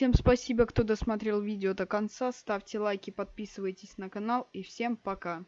Всем спасибо, кто досмотрел видео до конца. Ставьте лайки, подписывайтесь на канал и всем пока.